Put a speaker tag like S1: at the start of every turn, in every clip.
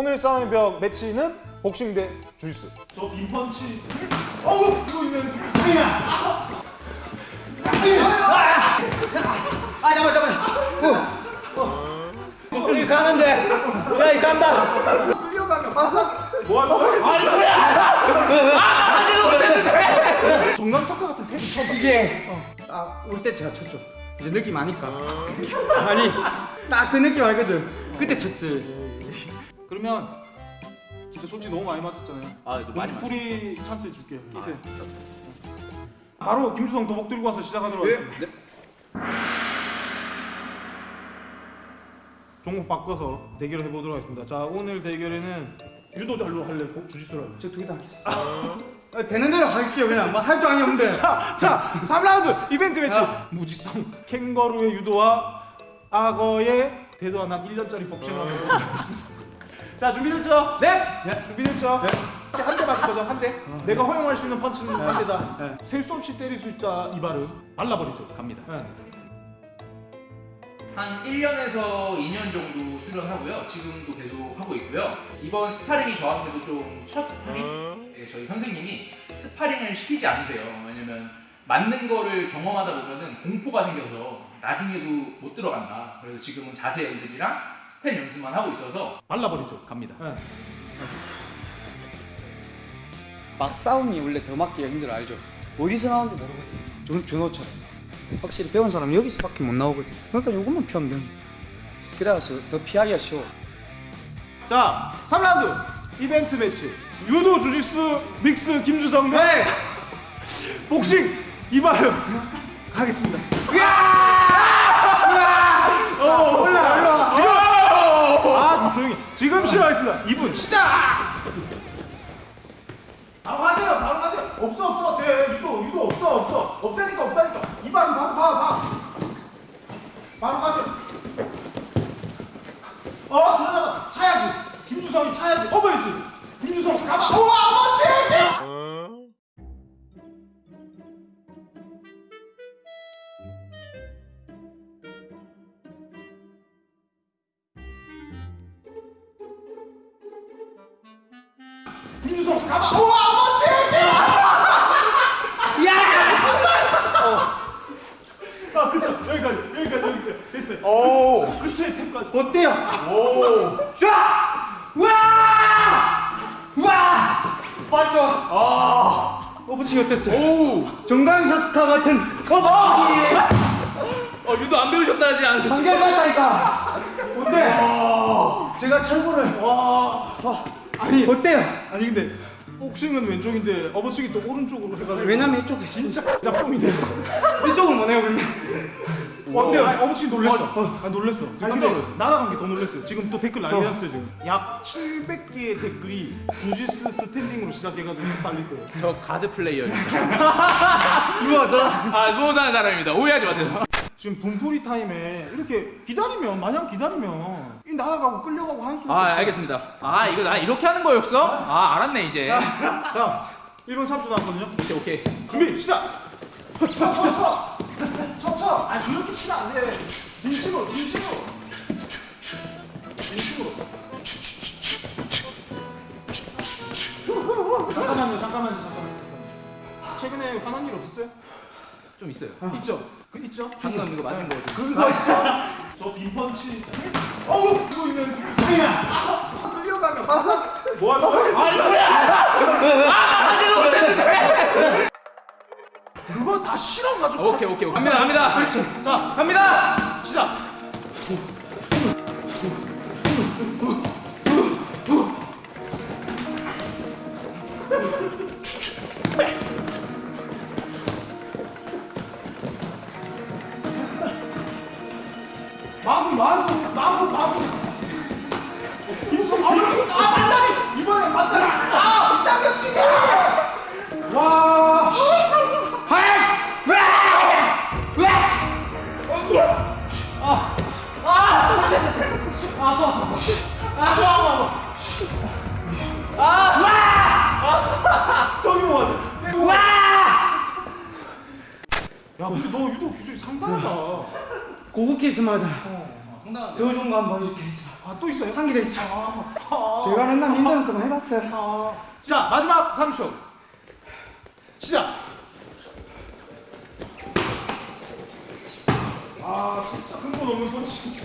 S1: 오늘 싸움의 벽 매치는 복싱 대 주짓수. 저 빈펀치. 어우 이거 있는.
S2: 아 잠깐 잠깐. 어. 어. 이 가는데. 야 이 간다.
S1: 끌려가면 바닥. 뭐 하는 거야? 정강 석가 같은 템이 처음.
S2: 이게 아올 때 제가 쳤죠. 이제 느낌 아니까. 아니 딱 그 느낌 알거든. 그때 쳤지.
S1: 그러면 진짜 솔직히 너무 많이 맞았잖아요.
S3: 아, 또 많이
S1: 풀이 찬스 줄게. 끼세. 바로 김주성 도복 들고 와서 시작하도록 하겠습니다.
S3: 네.
S1: 종목 바꿔서 대결을 해보도록 하겠습니다. 자 오늘 대결에는 유도잘로 할래? 복- 주짓수로 할래?
S2: 저 두 개 다 하겠습니다. 아, 되는 대로 할게요 그냥 뭐할줄 아니 없는데.
S1: 자, 자 3라운드 이벤트 매치 무지성 캥거루의 유도와 악어의 대도한 한 1년짜리 복싱을 하겠습니다. 자 준비됐죠?
S2: 네.
S1: 준비됐죠? 한대 맞을 거죠? 한 대? 내가 허용할 수 있는 펀치는 한 대다.
S2: 네.
S1: 셀수 없이 때릴 수 있다 이 발음 발라버리세요.
S3: 갑니다.
S1: 네.
S3: 한 1년에서 2년 정도 수련하고요. 지금도 계속 하고 있고요. 이번 스파링이 저한테도 좀 첫 스파링. 네, 저희 선생님이 스파링을 시키지 않으세요. 왜냐면 맞는 거를 경험하다 보면 은 공포가 생겨서 나중에도 못 들어간다. 그래서 지금은 자세 연습이랑 스텝 연습만 하고 있어서
S1: 발라버리세요.
S3: 갑니다.
S1: 네.
S2: 막 싸움이 원래 더 맞기가 힘들어 알죠? 어디서 나오는지 모르거든. 준 준호처럼. 확실히 배운 사람 여기서밖에 못 나오거든. 그러니까 요것만 피하면 돼. 그래서 더 피하기가 쉬워.
S1: 자 3라운드 이벤트 매치 유도 주짓수 믹스 김주성 대 복싱 이발음 가겠습니다. 어, 올라 올라. 지금 아좀 조용히. 지금 시작하겠습니다. 2분 시작. 바로 가세요. 바로 가세요. 없어 없어 제 유도 유도 없어 없어 없다니까 없다니까 이발음 바로 가 가. 바로 가세요. 어 들어잡아 차야지 김주성이 차야지 업어야지 김주성 잡아 우와 김주성 잡아 우와 아버지 아 그쵸 여기까지 여기까지 여기까지 됐어요 오 그쵸 템까지
S2: 어때요? 오. 쫙! 와! 와! 맞죠? 아. 어부치 어땠어요? 오. 정강사타 같은 어부치.
S3: 어, 유도 안 배우셨다 하지 않으셨어요?
S2: 한결 같다니까. 어때? 제가 철구를.
S1: 와
S2: 아니 어때요?
S1: 아니 근데 복싱은 왼쪽인데 업어치기 또 오른쪽으로 해가지고
S2: 왜냐면 이쪽
S1: 진짜 짭뽕이네
S2: 이쪽은 뭐네요 근데.
S1: 어때요? 아니, 업어치기 놀랬어 아 놀랬어
S3: 깜짝
S1: 아니, 근데
S3: 놀랐어.
S1: 날아간 게 더 놀랬어요 지금 또 댓글 난리 났어요 지금 약 700개의 댓글이 주짓수 스탠딩으로 시작해가지고 달릴 거예요
S3: 저 가드 플레이어입니다.
S2: 누워서.
S3: 아, 누워서 하는 사람입니다. 오해하지 마세요.
S1: 지금 분풀이 타임에 이렇게 기다리면 마냥 기다리면 이 날아가고 끌려가고 한 수.
S3: 아, 알겠습니다. 아, 이거 나 이렇게 하는 거였어? 아, 알았네, 이제.
S1: 자 1분 30초 남았거든요
S3: 오케이, 오케이.
S1: 준비 시작. 쳐쳐쳐 쳐쳐. 아 저렇게 치면 안 돼. 진심으로 진심으로. 진심으로. 잠깐만요 잠깐만요 잠깐만요. 최근에 화난 일 없었어요?
S3: 좀 있어요.
S1: 있죠. 그 있죠.
S3: 방금 이거 맞은 거.
S1: 그거 있죠. 저 빈펀치. 어우 그거 있는. 아야. 끌려가면 바닥. 뭐 하는 거야? 그거 다 실어가지고.
S3: 오케이, 오케이, 오케이. 갑니다, 갑니다.
S1: 그렇지. 자
S3: 갑니다.
S1: 시작. 마구 마구 마구 마구 임수 아우 지금 아 만다리 이번에 만다리 아 이따가 치게 와 저기 뭐 하세요 와! 야 근데 너 유도 기술이 상당하다
S2: 고급 케이스 맞아.
S3: 상당한데요?
S2: 더 좋은 거 한번 보여줄게.
S1: 아 또 있어요?
S2: 한 개 더 있어.
S1: 아,
S2: 제가 맨날 힘드는 거만 해봤어요.
S1: 아. 자 마지막 3초 시작 아 진짜 근본 없는 펀치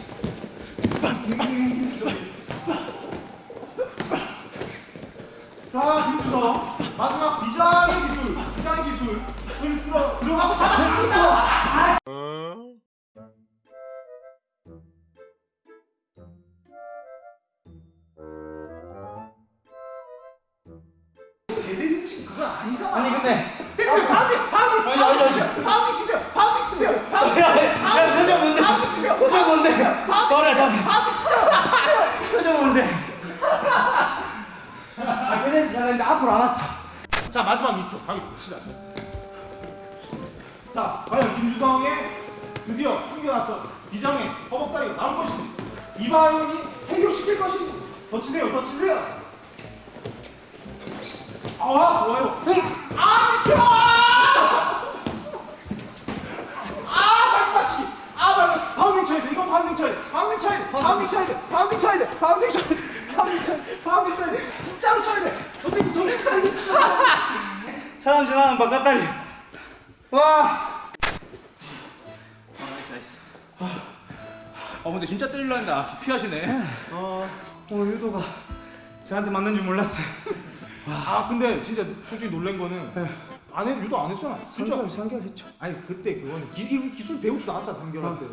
S1: 자 김주서 마지막 비장의 기술 비장의 기술을 쓸어 들어가고 잡았습니다 개대리치 그거 아니잖아.
S2: 아니 근데 아니, 아니, 아니.
S1: pounding 치세요. pounding 치세요. pounding
S2: 야 표정 뭔데?
S1: pounding 치세요.
S2: 표정 뭔데?
S1: 치세요.
S2: 잠깐.
S1: pounding 치세요. 치세요.
S2: 표정 뭔데? 아 그래도 잘했는데 앞으로 안 왔어.
S1: 자 마지막 2초 가겠습니다. 시작. 자 과연 김주성의 드디어 숨겨놨던 비장의 허벅다리가 나올 것인지 이바이온이 해결시킬 것인지 더 치세요 더 치세요 아 좋아요 아 미쳐 아 발끝 맞추기 아 발끝 파운딩 쳐야 돼 이건 파운딩 쳐야 돼 파운딩 쳐야 돼 파운딩 쳐야 돼 파운딩 쳐야 돼 파운딩 쳐야 돼 파운딩 쳐야 돼 파운딩 쳐야 돼 진짜로 쳐야 돼 선생님 정신 차리게 진짜
S2: 사람 지나면 바깥다리. 와.
S3: 아 근데 진짜 때리려 했는데 아, 피하시네
S2: 어 오늘 유도가 저한테 맞는 줄 몰랐어요.
S1: 아 근데 진짜 솔직히 놀란 거는 안 해, 유도 안 했잖아 진짜
S2: 3개월 3개월 했죠.
S1: 아니 그때 그거는 기, 이 기술 배우지도 않았잖아 3개월
S2: 어.
S1: 때.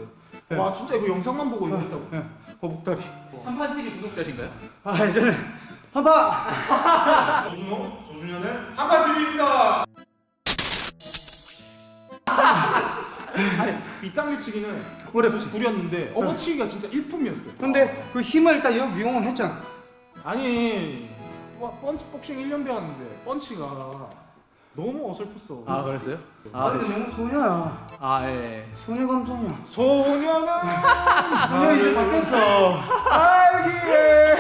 S2: 네.
S1: 와 진짜 이거 영상만 보고 이거 했다고
S2: 예. 허벅다리.
S3: 한판 TV 구독자신가요?
S2: 아 이제는 한바.
S1: 조준호 조준현의 한바TV입니다 아니 밑당겨치기는
S2: 어렵지.
S1: 구렸는데 업어치기가 진짜 일품이었어요
S2: 근데 그 힘을 일단 여기 이용은 했잖아.
S1: 아니 와, 펀치 복싱 1년 배웠는데 펀치가 너무 어설펐어
S3: 아 그랬어요?
S2: 아, 근데 너무 소녀야.
S3: 아 예
S2: 소녀 감성이야.
S1: 소녀는
S2: 소녀 이제 바뀌었어.
S1: 알기에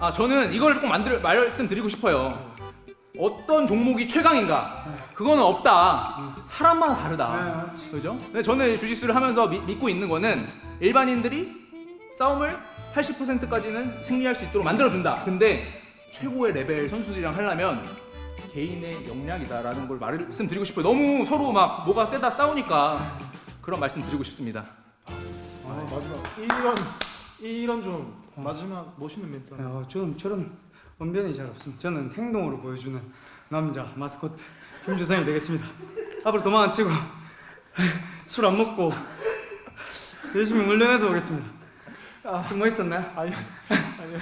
S3: 아 저는 이걸 꼭 만들 말씀드리고 싶어요. 어떤 종목이 최강인가? 그거는 없다. 사람마다
S2: 네,
S3: 다르다.
S2: 맞지.
S3: 그죠? 근데 저는 주짓수를 하면서 미- 믿고 있는 거는 일반인들이 싸움을 80%까지는 승리할 수 있도록 만들어준다. 근데 최고의 레벨 선수들이랑 하려면 개인의 역량이다라는 걸 말씀드리고 싶어요. 너무 서로 막 뭐가 세다 싸우니까 그런 말씀 드리고 싶습니다.
S1: 아 마지막 이런 이런 좀 마지막 멋있는 멘트 하나.
S2: 야, 저는 저런 언변이 잘 없습니다. 저는 행동으로 보여주는 남자 마스코트 김주성이 되겠습니다. 앞으로 도망 안 치고 술 안 먹고 열심히 훈련해서 오겠습니다. 좀 멋있었나요?
S1: 아니요 아니요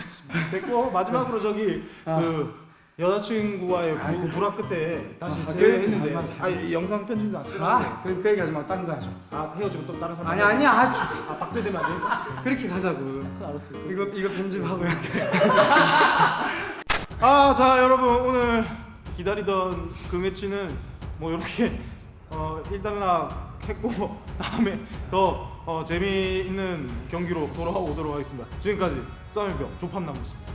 S1: 됐고 마지막으로 저기
S2: 아.
S1: 그 여자친구와의
S2: 아,
S1: 부,
S2: 그-
S1: 불화 끝에 다시
S2: 아? 맞아.
S1: 아, 이 영상 편집도 안 쓰라고
S2: 아, 그, 그 얘기 하지 마. 딴거 하죠.
S1: 아 헤어지고 또 다른 사람
S2: 아니 아니야. 아주
S1: 아 박제되면 안 되니까
S2: 그렇게 가자고.
S1: 알았어요
S2: 이거 이거 편집하고요.
S1: 아자 여러분 오늘 기다리던 그 매치는 뭐 이렇게 어, 일단락 했고 다음에 더 어, 재미있는 경기로 돌아오도록 하겠습니다. 지금까지 싸움의 벽 조판나무였습니다